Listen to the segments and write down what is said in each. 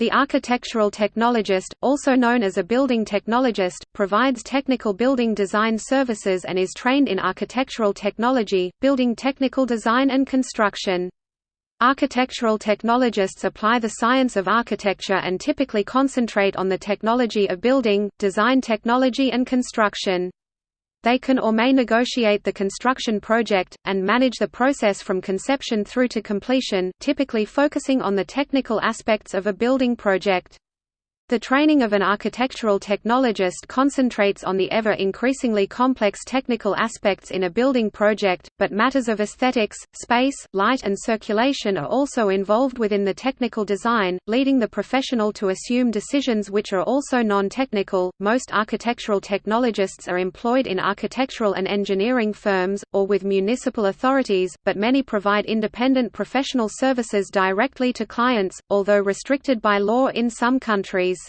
The architectural technologist, also known as a building technologist, provides technical building design services and is trained in architectural technology, building technical design and construction. Architectural technologists apply the science of architecture and typically concentrate on the technology of building, design technology and construction. They can or may negotiate the construction project, and manage the process from conception through to completion typically focusing on the technical aspects of a building project. The training of an architectural technologist concentrates on the ever-increasingly complex technical aspects in a building project, but matters of aesthetics, space, light and circulation are also involved within the technical design, leading the professional to assume decisions which are also non-technical. Most architectural technologists are employed in architectural and engineering firms, or with municipal authorities, but many provide independent professional services directly to clients, although restricted by law in some countries.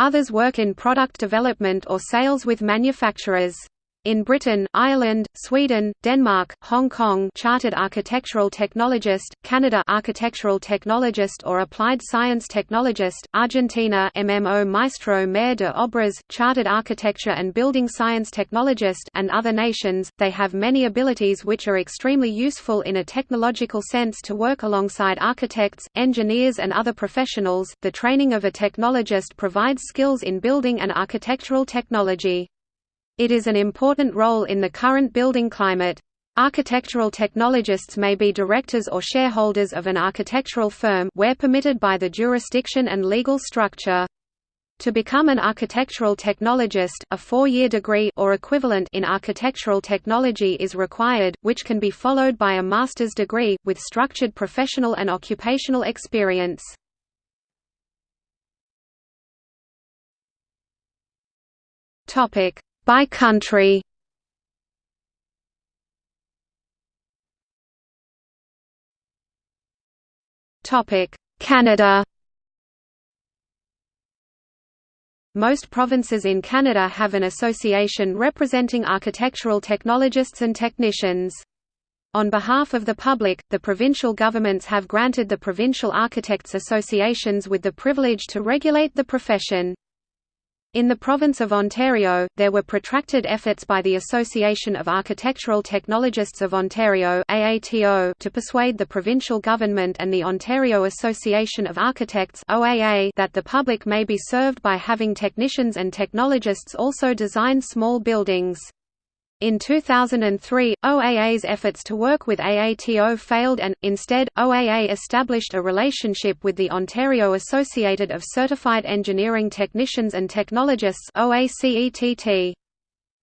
Others work in product development or sales with manufacturers. In Britain, Ireland, Sweden, Denmark, Hong Kong Chartered Architectural Technologist, Canada Architectural Technologist or Applied Science Technologist, Argentina MMO Maestro Mayor de Obras, Chartered Architecture and Building Science Technologist and other nations, they have many abilities which are extremely useful in a technological sense to work alongside architects, engineers and other professionals. The training of a technologist provides skills in building and architectural technology. It is an important role in the current building climate. Architectural technologists may be directors or shareholders of an architectural firm where permitted by the jurisdiction and legal structure. To become an architectural technologist, a four-year degree or equivalent in architectural technology is required, which can be followed by a master's degree, with structured professional and occupational experience. By country Canada Most provinces in Canada have an association representing architectural technologists and technicians. On behalf of the public, the provincial governments have granted the Provincial Architects Associations with the privilege to regulate the profession. In the province of Ontario, there were protracted efforts by the Association of Architectural Technologists of Ontario to persuade the provincial government and the Ontario Association of Architects that the public may be served by having technicians and technologists also design small buildings. In 2003, OAA's efforts to work with AATO failed and, instead, OAA established a relationship with the Ontario Associated of Certified Engineering Technicians and Technologists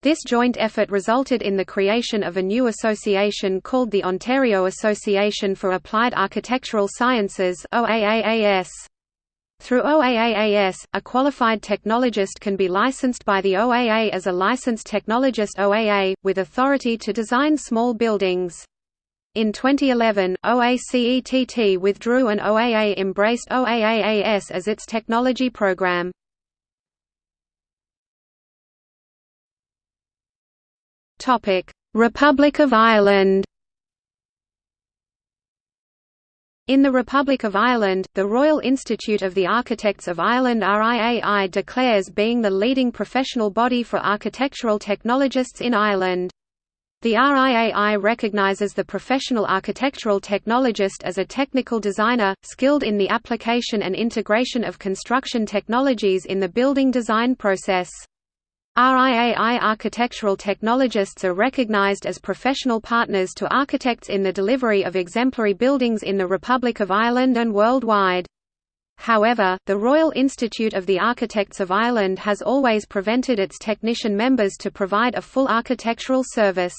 This joint effort resulted in the creation of a new association called the Ontario Association for Applied Architectural Sciences OAAAS. Through OAAAS, a qualified technologist can be licensed by the OAA as a licensed technologist OAA, with authority to design small buildings. In 2011, OACETT withdrew and OAA embraced OAAAS as its technology program. Republic of Ireland In the Republic of Ireland, the Royal Institute of the Architects of Ireland RIAI declares being the leading professional body for architectural technologists in Ireland. The RIAI recognizes the professional architectural technologist as a technical designer, skilled in the application and integration of construction technologies in the building design process. RIAI architectural technologists are recognized as professional partners to architects in the delivery of exemplary buildings in the Republic of Ireland and worldwide. However, the Royal Institute of the Architects of Ireland has always prevented its technician members to provide a full architectural service.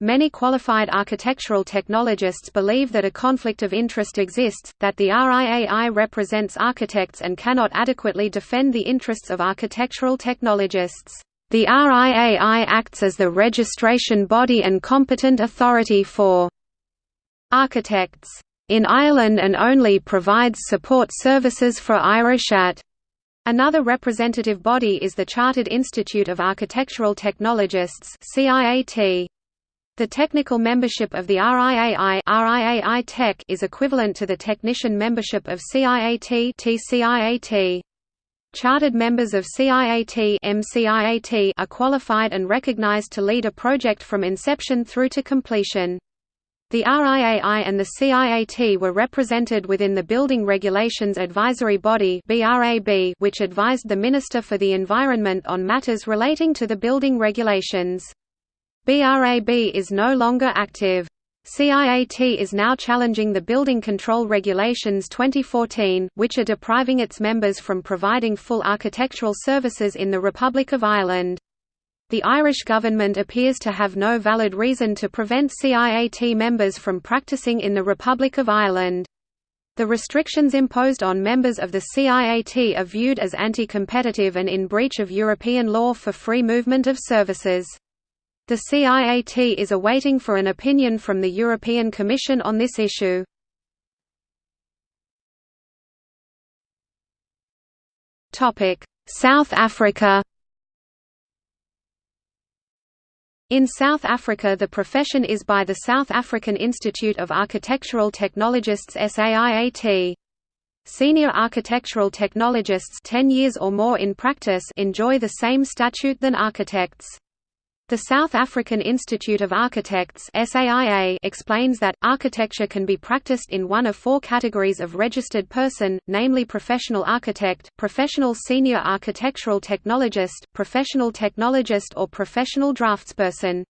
Many qualified architectural technologists believe that a conflict of interest exists, that the RIAI represents architects and cannot adequately defend the interests of architectural technologists. The RIAI acts as the registration body and competent authority for architects in Ireland and only provides support services for Irish AT. Another representative body is the Chartered Institute of Architectural Technologists CIAT. The technical membership of the RIAI, RIAI Tech is equivalent to the technician membership of CIAT TCIAT. Chartered members of CIAT MCIAT are qualified and recognized to lead a project from inception through to completion. The RIAI and the CIAT were represented within the Building Regulations Advisory Body which advised the Minister for the Environment on matters relating to the building regulations. BRAB is no longer active. CIAT is now challenging the Building Control Regulations 2014, which are depriving its members from providing full architectural services in the Republic of Ireland. The Irish government appears to have no valid reason to prevent CIAT members from practicing in the Republic of Ireland. The restrictions imposed on members of the CIAT are viewed as anti-competitive and in breach of European law for free movement of services. The CIAT is awaiting for an opinion from the European Commission on this issue. South Africa In South Africa the profession is by the South African Institute of Architectural Technologists SAIAT. Senior architectural technologists 10 years or more in practice enjoy the same statute than architects. The South African Institute of Architects explains that, architecture can be practiced in one of four categories of registered person, namely professional architect, professional senior architectural technologist, professional technologist or professional draftsperson.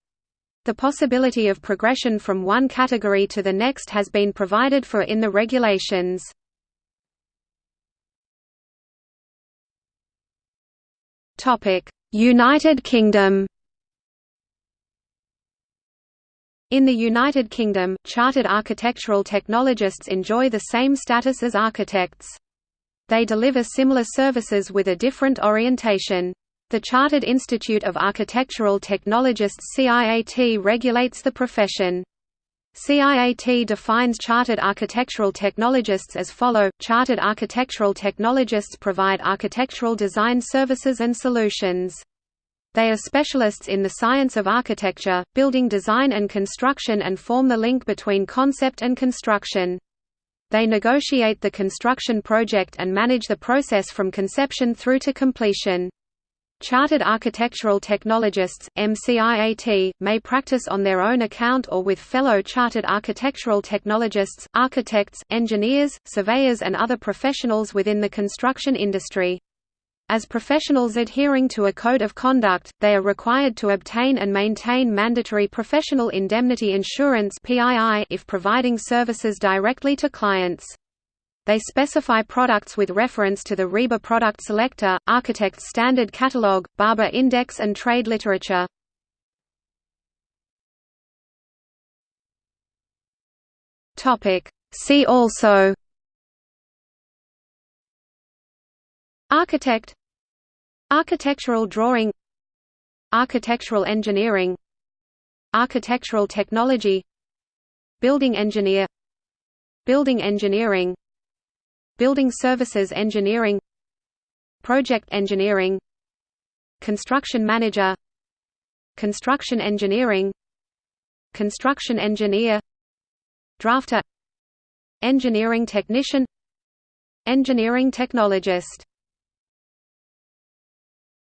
The possibility of progression from one category to the next has been provided for in the regulations. United Kingdom In the United Kingdom, chartered architectural technologists enjoy the same status as architects. They deliver similar services with a different orientation. The Chartered Institute of Architectural Technologists CIAT regulates the profession. CIAT defines chartered architectural technologists as follow: Chartered architectural technologists provide architectural design services and solutions. They are specialists in the science of architecture, building design and construction and form the link between concept and construction. They negotiate the construction project and manage the process from conception through to completion. Chartered Architectural Technologists, MCIAT, may practice on their own account or with fellow Chartered Architectural Technologists, architects, engineers, surveyors and other professionals within the construction industry. As professionals adhering to a code of conduct, they are required to obtain and maintain mandatory professional indemnity insurance if providing services directly to clients. They specify products with reference to the RIBA product selector, Architect's Standard Catalog, Barbour Index and trade literature. See also Architect Architectural drawing Architectural engineering Architectural technology Building engineer Building engineering Building services engineering Project engineering Construction manager Construction engineering Construction engineer Drafter Engineering technician Engineering technologist